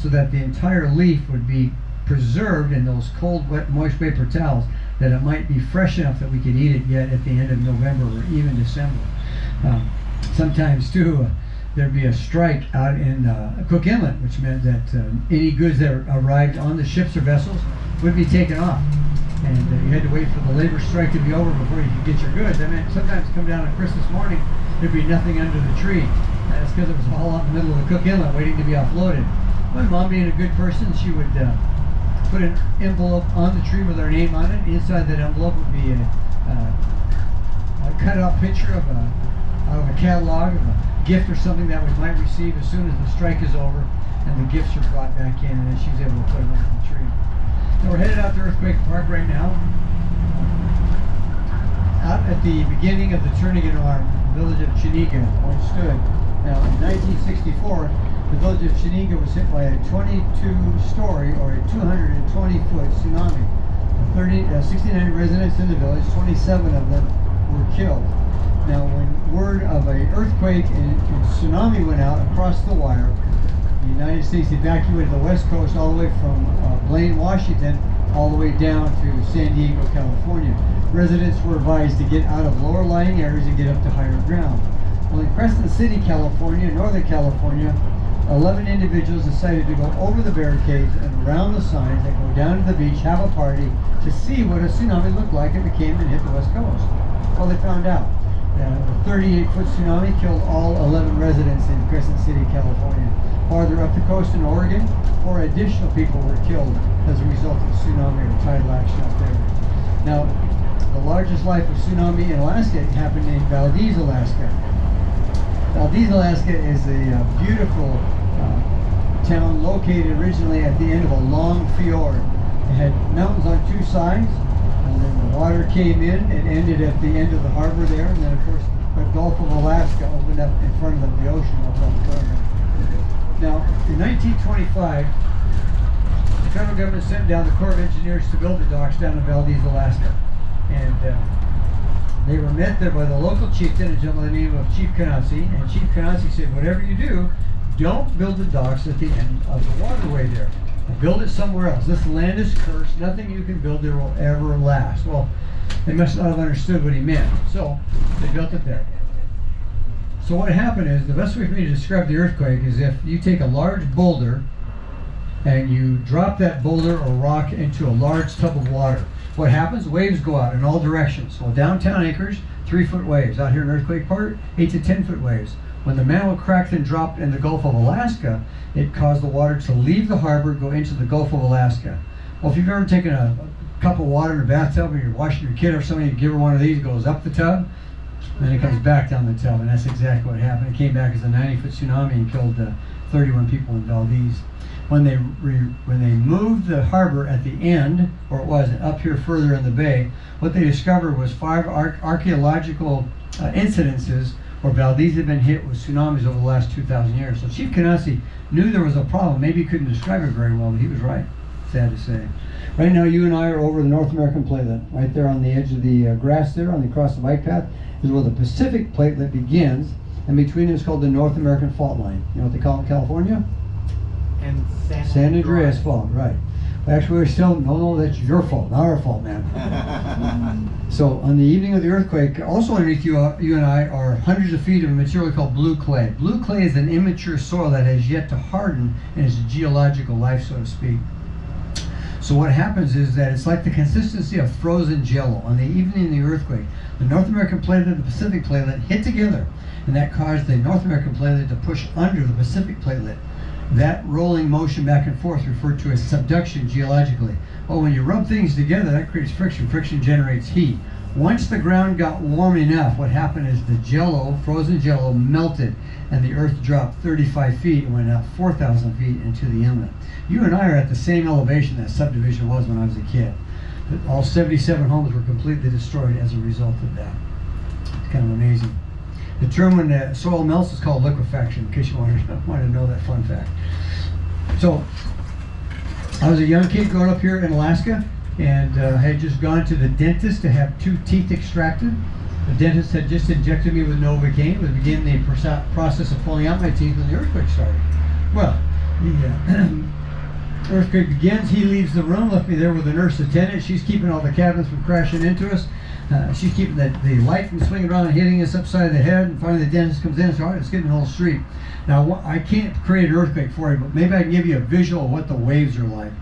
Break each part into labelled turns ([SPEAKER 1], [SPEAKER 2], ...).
[SPEAKER 1] so that the entire leaf would be preserved in those cold, wet, moist paper towels that it might be fresh enough that we could eat it yet at the end of November or even December. Um, sometimes too, uh, there'd be a strike out in uh, Cook Inlet, which meant that uh, any goods that arrived on the ships or vessels would be taken off. And uh, you had to wait for the labor strike to be over before you could get your goods. I mean, sometimes come down on Christmas morning, there'd be nothing under the tree. That's because it was all out in the middle of the Cook Inlet waiting to be offloaded. My mom being a good person, she would uh, put an envelope on the tree with her name on it. Inside that envelope would be a, uh, a cut-out picture of a, of a catalog of a gift or something that we might receive as soon as the strike is over and the gifts are brought back in and then she's able to put them on the tree. Now we're headed out to Earthquake Park right now. Out at the beginning of the Turnagain Arm, the village of Chenega, where it stood. Now in 1964, the village of Chenega was hit by a 22-story or a 220-foot tsunami. 30, uh, 69 residents in the village, 27 of them were killed. Now, when word of a earthquake and, and tsunami went out across the wire, the United States evacuated the west coast all the way from uh, Blaine, Washington, all the way down to San Diego, California. Residents were advised to get out of lower lying areas and get up to higher ground. Well, in Crescent City, California, Northern California, 11 individuals decided to go over the barricades and around the signs and go down to the beach, have a party to see what a tsunami looked like if it came and hit the west coast. Well, they found out. Uh, the 38-foot tsunami killed all 11 residents in Crescent City, California. Farther up the coast in Oregon, four additional people were killed as a result of tsunami or tidal action up there. Now, the largest life of tsunami in Alaska happened in Valdez, Alaska. Valdez, Alaska is a uh, beautiful town located originally at the end of a long fjord. It had mountains on two sides, and then the water came in and ended at the end of the harbor there, and then of course the Gulf of Alaska opened up in front of them, the ocean opened up in front of them. Now, in 1925, the federal government sent down the Corps of Engineers to build the docks down in Valdez, Alaska. And uh, they were met there by the local chieftain, a gentleman by the name of Chief Canassi, and Chief Canassi said, whatever you do, don't build the docks at the end of the waterway there. Build it somewhere else. This land is cursed. Nothing you can build there will ever last. Well, they must not have understood what he meant. So they built it there. So what happened is, the best way for me to describe the earthquake is if you take a large boulder and you drop that boulder or rock into a large tub of water. What happens? Waves go out in all directions. Well, downtown Anchorage, three foot waves. Out here in Earthquake Park, eight to 10 foot waves. When the mantle cracked and dropped in the Gulf of Alaska, it caused the water to leave the harbor, go into the Gulf of Alaska. Well, if you've ever taken a, a cup of water in a bathtub and you're washing your kid or something, you give her one of these, it goes up the tub, then it comes back down the tub, and that's exactly what happened. It came back as a 90-foot tsunami and killed uh, 31 people in Valdez. When they when they moved the harbor at the end, or it was up here further in the bay, what they discovered was five ar archaeological uh, incidences where Valdez had been hit with tsunamis over the last 2,000 years. So Chief Canassi knew there was a problem. Maybe he couldn't describe it very well, but he was right. Sad to say. Right now, you and I are over the North American platelet, right there on the edge of the uh, grass there, on the across the bike path, is where the Pacific platelet begins, and between is called the North American Fault Line. You know what they call it in California?
[SPEAKER 2] And San,
[SPEAKER 1] San Andreas Fault, right. Actually, we're still, no, no, that's your fault, not our fault, man. so, on the evening of the earthquake, also underneath you, uh, you and I are hundreds of feet of a material called blue clay. Blue clay is an immature soil that has yet to harden in its geological life, so to speak. So what happens is that it's like the consistency of frozen jello. On the evening of the earthquake, the North American platelet and the Pacific platelet hit together, and that caused the North American platelet to push under the Pacific platelet. That rolling motion back and forth referred to as subduction geologically. Well, when you rub things together, that creates friction. Friction generates heat. Once the ground got warm enough, what happened is the jello, frozen jello, melted and the earth dropped 35 feet and went up 4,000 feet into the inlet. You and I are at the same elevation that subdivision was when I was a kid. All 77 homes were completely destroyed as a result of that. It's kind of amazing. The term when the soil melts is called liquefaction, in case you wanted to, wanted to know that fun fact. So, I was a young kid growing up here in Alaska and uh, had just gone to the dentist to have two teeth extracted. The dentist had just injected me with Novocaine, was beginning the process of pulling out my teeth when the earthquake started. Well, the, uh, earthquake begins, he leaves the room, left me there with the nurse attendant. She's keeping all the cabinets from crashing into us. Uh, she's keeping the, the light from swinging around and hitting us upside the head. And finally, the dentist comes in and says, All right, let's get in the whole street. Now, I can't create an earthquake for you, but maybe I can give you a visual of what the waves are like.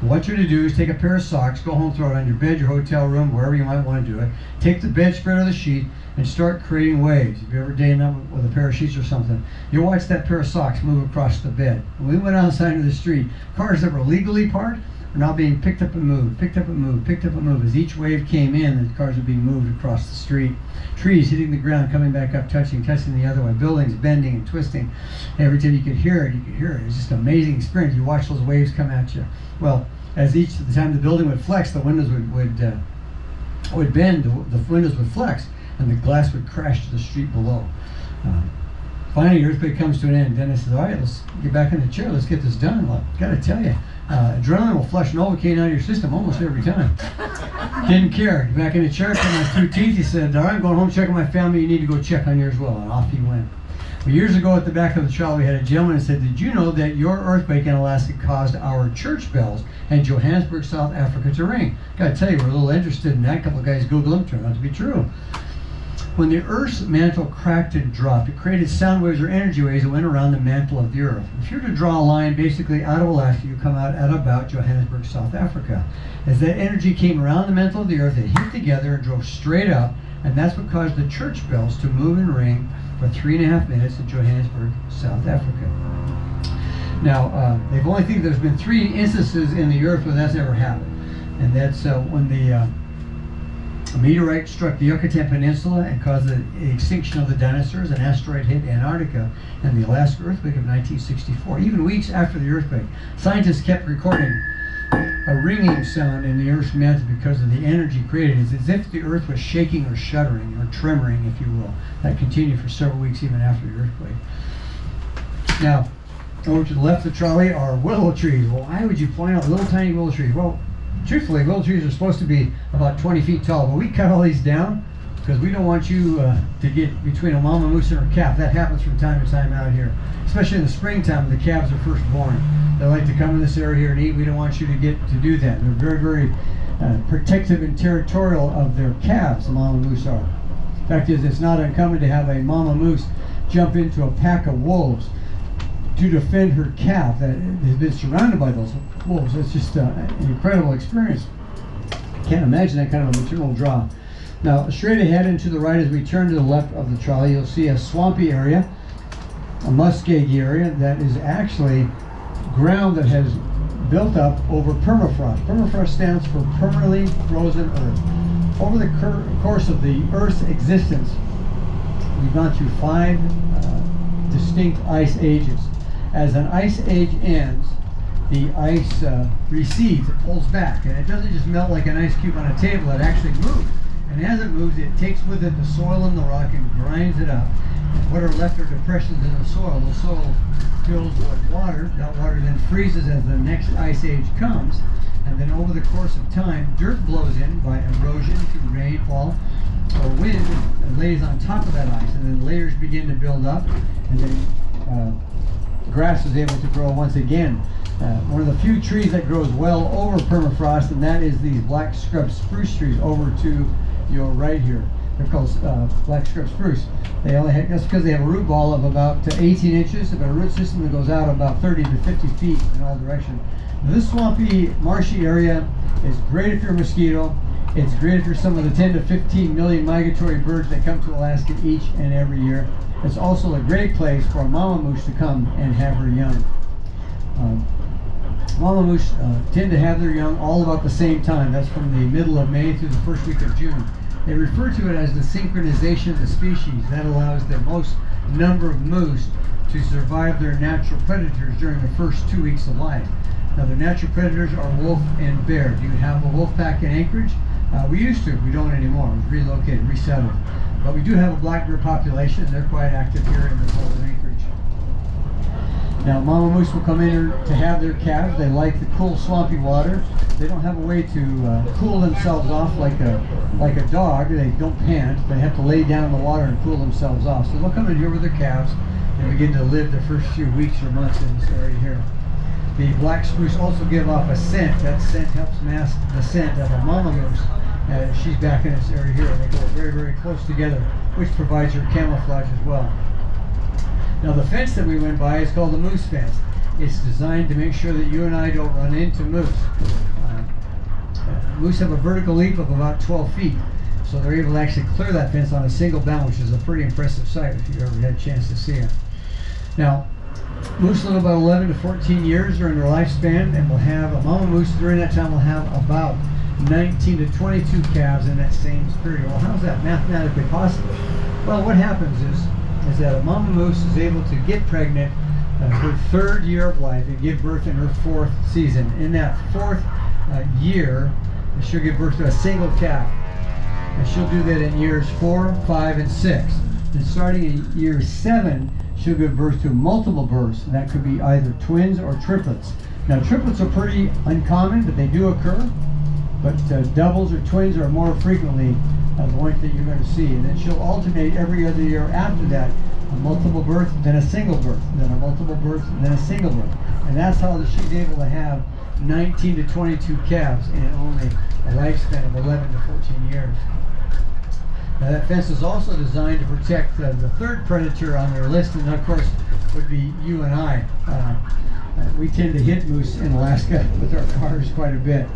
[SPEAKER 1] What you're to do is take a pair of socks, go home, throw it on your bed, your hotel room, wherever you might want to do it. Take the bedspread or the sheet and start creating waves. If you ever dated them with a pair of sheets or something, you'll watch that pair of socks move across the bed. When we went outside into the street, cars that were legally parked are now being picked up and moved, picked up and moved, picked up and moved. As each wave came in, the cars were being moved across the street. Trees hitting the ground, coming back up, touching, touching the other way. Buildings bending and twisting. Every time you could hear it, you could hear it. It was just an amazing experience. You watch those waves come at you. Well, as each the time the building would flex, the windows would would uh, would bend, the, the windows would flex, and the glass would crash to the street below. Uh, finally, the earthquake comes to an end. Dennis says, "All right, let's get back in the chair. Let's get this done." Well, got to tell you, uh, adrenaline will flush Novocaine out of your system almost every time. Didn't care. Back in the chair, cut my two teeth. He said, "All right, I'm going home, checking my family. You need to go check on yours as well." And off he went. Well, years ago at the back of the trial, we had a gentleman who said, Did you know that your earthquake in Alaska caused our church bells in Johannesburg, South Africa to ring? Gotta tell you, we're a little interested in that. A couple of guys Googled them, turned out to be true. When the Earth's mantle cracked and dropped, it created sound waves or energy waves that went around the mantle of the Earth. If you were to draw a line basically out of Alaska, you come out at about Johannesburg, South Africa. As that energy came around the mantle of the Earth, it hit together and drove straight up, and that's what caused the church bells to move and ring for three and a half minutes in Johannesburg, South Africa. Now, uh, they've only think there's been three instances in the Earth where that's ever happened, and that's uh, when the uh, a meteorite struck the Yucatan Peninsula and caused the extinction of the dinosaurs. An asteroid hit Antarctica and the Alaska earthquake of 1964. Even weeks after the earthquake, scientists kept recording a ringing sound in the Earth's mantle because of the energy created. It's as if the Earth was shaking or shuddering or tremoring, if you will. That continued for several weeks even after the earthquake. Now, over to the left of the trolley are willow trees. Well, why would you point out little tiny willow trees? Well, truthfully, willow trees are supposed to be about 20 feet tall, but we cut all these down because we don't want you uh, to get between a mama moose and her calf. That happens from time to time out here, especially in the springtime when the calves are first born. They like to come in this area here and eat. We don't want you to get to do that. They're very, very uh, protective and territorial of their calves, the mama moose are. Fact is, it's not uncommon to have a mama moose jump into a pack of wolves to defend her calf that has been surrounded by those wolves. It's just uh, an incredible experience. Can't imagine that kind of a maternal draw. Now, straight ahead and to the right as we turn to the left of the trolley, you'll see a swampy area, a muskeg area that is actually ground that has built up over permafrost. Permafrost stands for permanently frozen earth. Over the course of the Earth's existence, we've gone through five uh, distinct ice ages. As an ice age ends, the ice uh, recedes, it pulls back, and it doesn't just melt like an ice cube on a table, it actually moves. And as it moves, it takes with it the soil and the rock and grinds it up. And what are left are depressions in the soil. The soil fills with water. That water then freezes as the next ice age comes. And then over the course of time, dirt blows in by erosion through rainfall or wind and lays on top of that ice. And then layers begin to build up. And then uh, grass is able to grow once again. Uh, one of the few trees that grows well over permafrost, and that is these black scrub spruce trees over to your right here. They're called uh, black scrub spruce. They only have, that's because they have a root ball of about uh, 18 inches, but a root system that goes out about 30 to 50 feet in all directions. This swampy, marshy area is great if you're a mosquito. It's great for some of the 10 to 15 million migratory birds that come to Alaska each and every year. It's also a great place for a mama moose to come and have her young. Um, Mama moose uh, tend to have their young all about the same time. That's from the middle of May through the first week of June. They refer to it as the synchronization of the species. That allows the most number of moose to survive their natural predators during the first two weeks of life. Now, the natural predators are wolf and bear. You have a wolf pack in Anchorage? Uh, we used to. We don't anymore. We've relocated, resettled. But we do have a black bear population. They're quite active here in the of Anchorage. Now, mama moose will come in here to have their calves. They like the cool, swampy water. They don't have a way to uh, cool themselves off like a like a dog. They don't pant. They have to lay down in the water and cool themselves off. So they'll come in here with their calves and begin to live the first few weeks or months in this area here. The black spruce also give off a scent. That scent helps mask the scent of a mama moose. Uh, she's back in this area here, and they go very, very close together, which provides her camouflage as well. Now the fence that we went by is called the moose fence. It's designed to make sure that you and I don't run into moose. Uh, moose have a vertical leap of about 12 feet, so they're able to actually clear that fence on a single bound, which is a pretty impressive sight if you've ever had a chance to see it. Now, moose live about 11 to 14 years during their lifespan, and will have a mama moose during that time will have about 19 to 22 calves in that same period. Well, how's that mathematically possible? Well, what happens is is that a mama moose is able to get pregnant uh, her third year of life and give birth in her fourth season. In that fourth uh, year, she'll give birth to a single calf. And she'll do that in years four, five, and six. And starting in year seven, she'll give birth to multiple births. And that could be either twins or triplets. Now, triplets are pretty uncommon, but they do occur. But uh, doubles or twins are more frequently uh, the ones that you're going to see. And then she'll alternate every other year after that. A multiple birth, then a single birth, then a multiple birth, then a single birth. And that's how she's able to have 19 to 22 calves in only a lifespan of 11 to 14 years. Now that fence is also designed to protect uh, the third predator on their list, and of course would be you and I. Uh, uh, we tend to hit moose in Alaska with our cars quite a bit.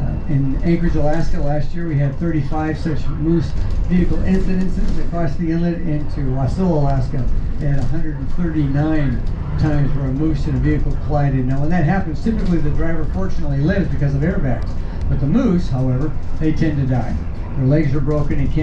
[SPEAKER 1] Uh, in Anchorage, Alaska, last year we had 35 such moose vehicle incidences across the inlet into Wasilla, Alaska. Had 139 times where a moose and a vehicle collided. Now, when that happens, typically the driver fortunately lives because of airbags. But the moose, however, they tend to die. Their legs are broken and can't